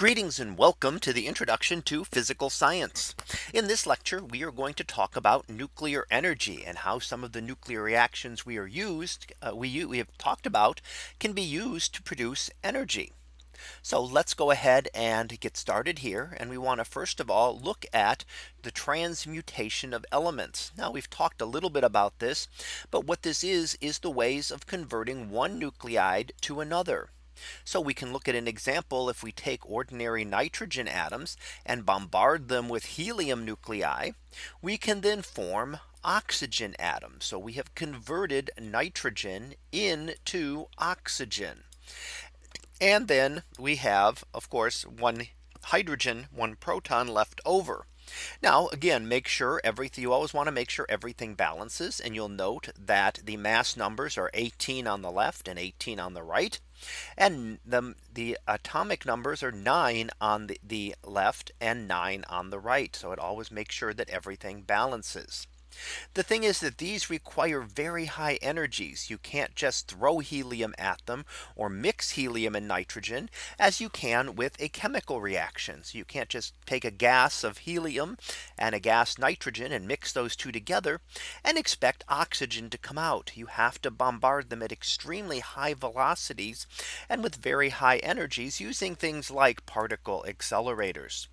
Greetings and welcome to the introduction to physical science. In this lecture, we are going to talk about nuclear energy and how some of the nuclear reactions we are used uh, we, we have talked about can be used to produce energy. So let's go ahead and get started here. And we want to first of all look at the transmutation of elements. Now we've talked a little bit about this. But what this is is the ways of converting one nuclide to another. So we can look at an example if we take ordinary nitrogen atoms and bombard them with helium nuclei, we can then form oxygen atoms. So we have converted nitrogen into oxygen. And then we have, of course, one hydrogen, one proton left over. Now again, make sure everything you always want to make sure everything balances and you'll note that the mass numbers are 18 on the left and 18 on the right. And the, the atomic numbers are nine on the, the left and nine on the right. So it always makes sure that everything balances. The thing is that these require very high energies. You can't just throw helium at them or mix helium and nitrogen as you can with a chemical reaction. So you can't just take a gas of helium and a gas nitrogen and mix those two together and expect oxygen to come out. You have to bombard them at extremely high velocities and with very high energies using things like particle accelerators.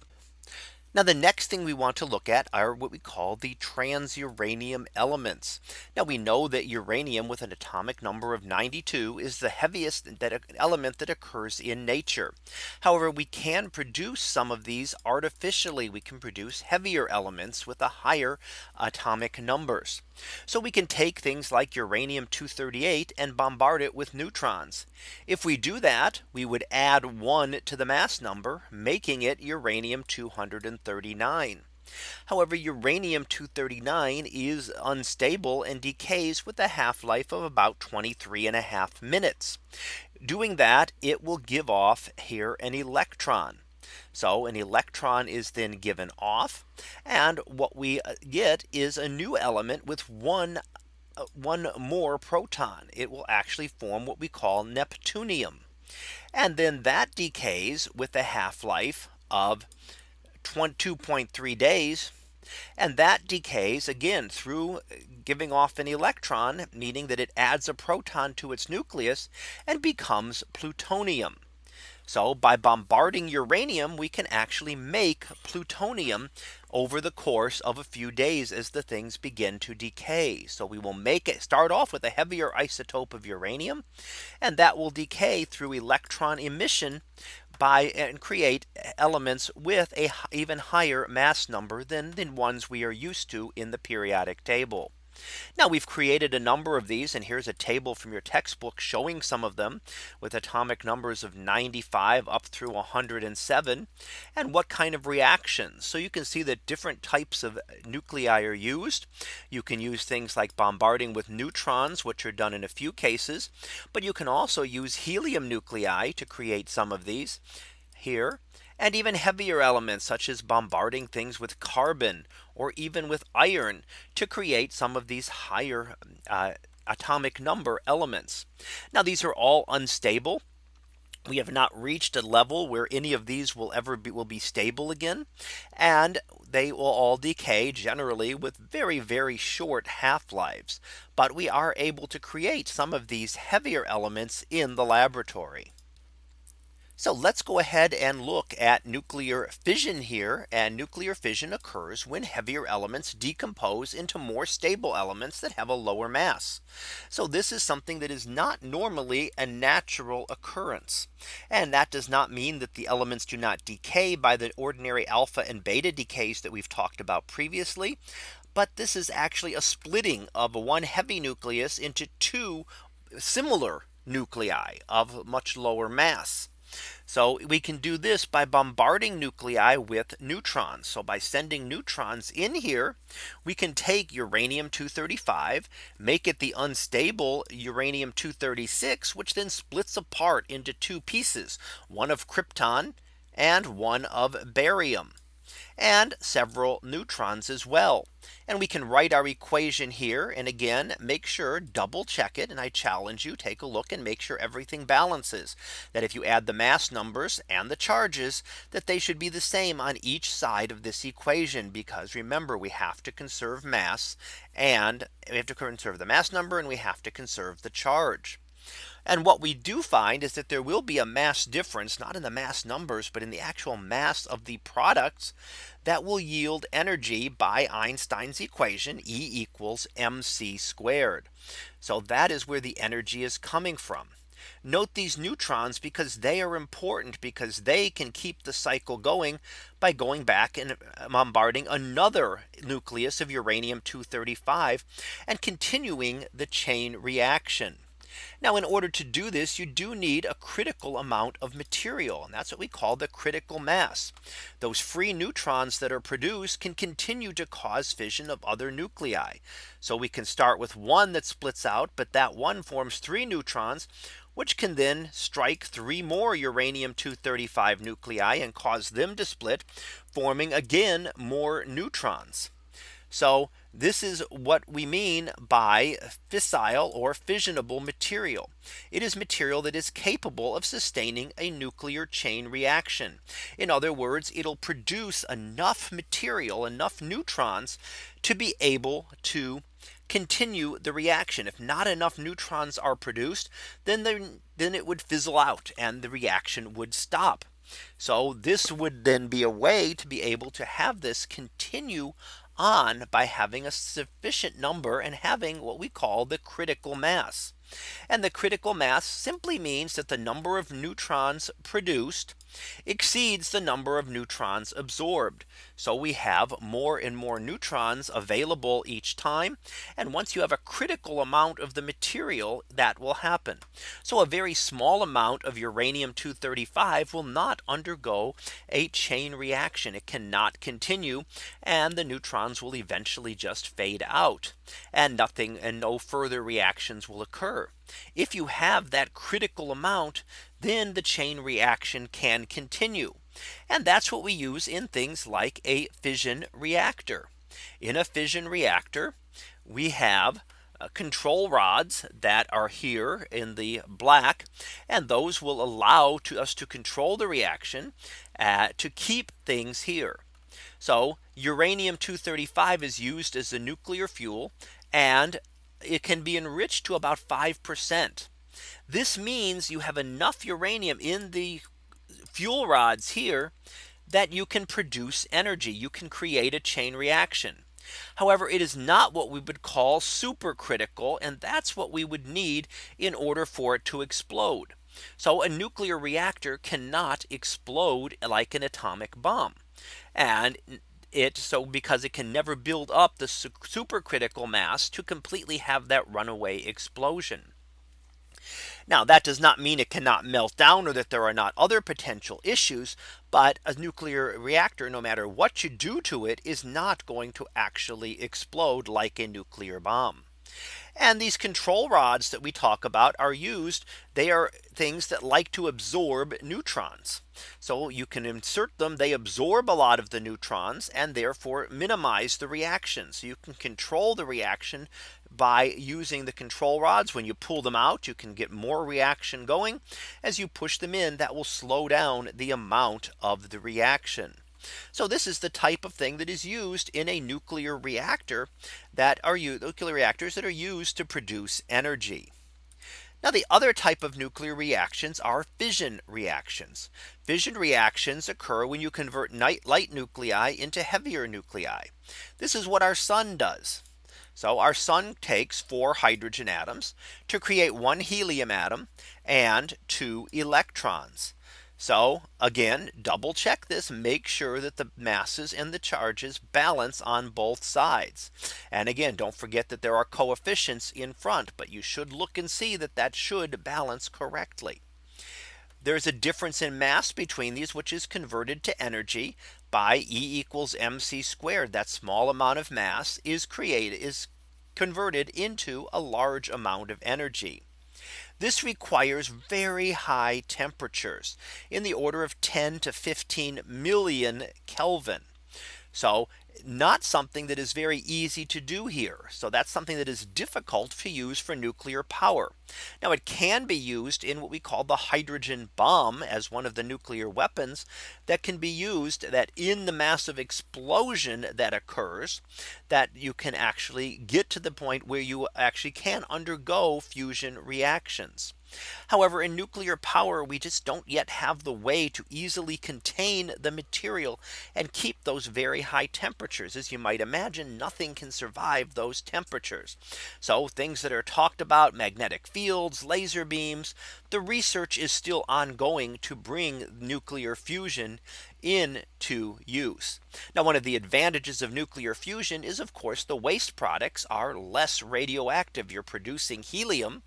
Now the next thing we want to look at are what we call the transuranium elements. Now we know that uranium with an atomic number of 92 is the heaviest that element that occurs in nature. However, we can produce some of these artificially. We can produce heavier elements with a higher atomic numbers. So we can take things like uranium 238 and bombard it with neutrons. If we do that, we would add one to the mass number, making it uranium 239. However, uranium 239 is unstable and decays with a half life of about 23 and a half minutes. Doing that, it will give off here an electron. So an electron is then given off. And what we uh, get is a new element with one uh, one more proton. It will actually form what we call neptunium. And then that decays with a half life of 2.3 days. And that decays again through uh, giving off an electron, meaning that it adds a proton to its nucleus and becomes plutonium. So by bombarding uranium, we can actually make plutonium over the course of a few days as the things begin to decay. So we will make it start off with a heavier isotope of uranium and that will decay through electron emission by and create elements with a even higher mass number than the ones we are used to in the periodic table. Now we've created a number of these and here's a table from your textbook showing some of them with atomic numbers of 95 up through 107 and what kind of reactions. So you can see that different types of nuclei are used. You can use things like bombarding with neutrons, which are done in a few cases. But you can also use helium nuclei to create some of these here and even heavier elements such as bombarding things with carbon or even with iron to create some of these higher uh, atomic number elements. Now these are all unstable. We have not reached a level where any of these will ever be will be stable again. And they will all decay generally with very, very short half lives. But we are able to create some of these heavier elements in the laboratory. So let's go ahead and look at nuclear fission here. And nuclear fission occurs when heavier elements decompose into more stable elements that have a lower mass. So this is something that is not normally a natural occurrence. And that does not mean that the elements do not decay by the ordinary alpha and beta decays that we've talked about previously. But this is actually a splitting of one heavy nucleus into two similar nuclei of much lower mass. So we can do this by bombarding nuclei with neutrons. So by sending neutrons in here, we can take uranium 235, make it the unstable uranium 236, which then splits apart into two pieces, one of krypton and one of barium. And several neutrons as well. And we can write our equation here. And again, make sure double check it. And I challenge you take a look and make sure everything balances that if you add the mass numbers and the charges that they should be the same on each side of this equation. Because remember, we have to conserve mass and we have to conserve the mass number and we have to conserve the charge. And what we do find is that there will be a mass difference, not in the mass numbers, but in the actual mass of the products that will yield energy by Einstein's equation E equals mc squared. So that is where the energy is coming from. Note these neutrons because they are important because they can keep the cycle going by going back and um, bombarding another nucleus of uranium 235 and continuing the chain reaction. Now in order to do this, you do need a critical amount of material. And that's what we call the critical mass. Those free neutrons that are produced can continue to cause fission of other nuclei. So we can start with one that splits out, but that one forms three neutrons which can then strike three more uranium 235 nuclei and cause them to split forming again more neutrons. So this is what we mean by fissile or fissionable material. It is material that is capable of sustaining a nuclear chain reaction. In other words, it'll produce enough material, enough neutrons to be able to continue the reaction. If not enough neutrons are produced, then, then it would fizzle out and the reaction would stop. So this would then be a way to be able to have this continue on by having a sufficient number and having what we call the critical mass. And the critical mass simply means that the number of neutrons produced exceeds the number of neutrons absorbed. So we have more and more neutrons available each time. And once you have a critical amount of the material that will happen. So a very small amount of uranium 235 will not undergo a chain reaction. It cannot continue and the neutrons will eventually just fade out and nothing and no further reactions will occur. If you have that critical amount, then the chain reaction can continue. And that's what we use in things like a fission reactor. In a fission reactor, we have uh, control rods that are here in the black and those will allow to us to control the reaction uh, to keep things here. So uranium 235 is used as a nuclear fuel and it can be enriched to about 5%. This means you have enough uranium in the fuel rods here that you can produce energy. You can create a chain reaction. However, it is not what we would call supercritical. And that's what we would need in order for it to explode. So a nuclear reactor cannot explode like an atomic bomb. And it so because it can never build up the supercritical mass to completely have that runaway explosion. Now that does not mean it cannot melt down or that there are not other potential issues. But a nuclear reactor, no matter what you do to it, is not going to actually explode like a nuclear bomb. And these control rods that we talk about are used. They are things that like to absorb neutrons. So you can insert them. They absorb a lot of the neutrons and therefore minimize the reaction. So you can control the reaction by using the control rods. When you pull them out, you can get more reaction going. As you push them in, that will slow down the amount of the reaction. So this is the type of thing that is used in a nuclear reactor that are nuclear reactors that are used to produce energy. Now the other type of nuclear reactions are fission reactions. Fission reactions occur when you convert light nuclei into heavier nuclei. This is what our sun does. So our sun takes four hydrogen atoms to create one helium atom and two electrons. So again, double check this, make sure that the masses and the charges balance on both sides. And again, don't forget that there are coefficients in front, but you should look and see that that should balance correctly. There's a difference in mass between these, which is converted to energy by E equals mc squared. That small amount of mass is created is converted into a large amount of energy. This requires very high temperatures in the order of 10 to 15 million Kelvin. So not something that is very easy to do here. So that's something that is difficult to use for nuclear power. Now it can be used in what we call the hydrogen bomb as one of the nuclear weapons that can be used that in the massive explosion that occurs that you can actually get to the point where you actually can undergo fusion reactions. However, in nuclear power, we just don't yet have the way to easily contain the material and keep those very high temperatures. As you might imagine, nothing can survive those temperatures. So things that are talked about magnetic fields, laser beams, the research is still ongoing to bring nuclear fusion into use. Now one of the advantages of nuclear fusion is of course the waste products are less radioactive. You're producing helium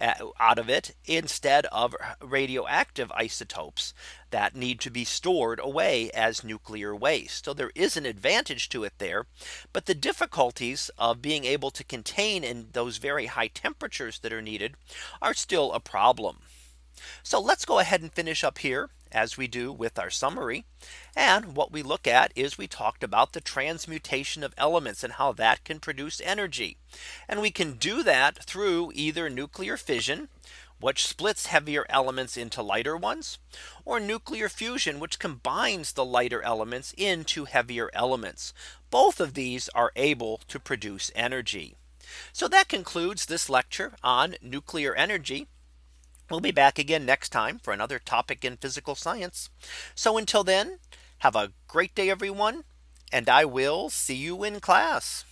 uh, out of it instead of radioactive isotopes that need to be stored away as nuclear waste. So there is an advantage to it there. But the difficulties of being able to contain in those very high temperatures that are needed are still a problem. So let's go ahead and finish up here as we do with our summary. And what we look at is we talked about the transmutation of elements and how that can produce energy. And we can do that through either nuclear fission, which splits heavier elements into lighter ones, or nuclear fusion, which combines the lighter elements into heavier elements. Both of these are able to produce energy. So that concludes this lecture on nuclear energy. We'll be back again next time for another topic in physical science. So until then, have a great day, everyone. And I will see you in class.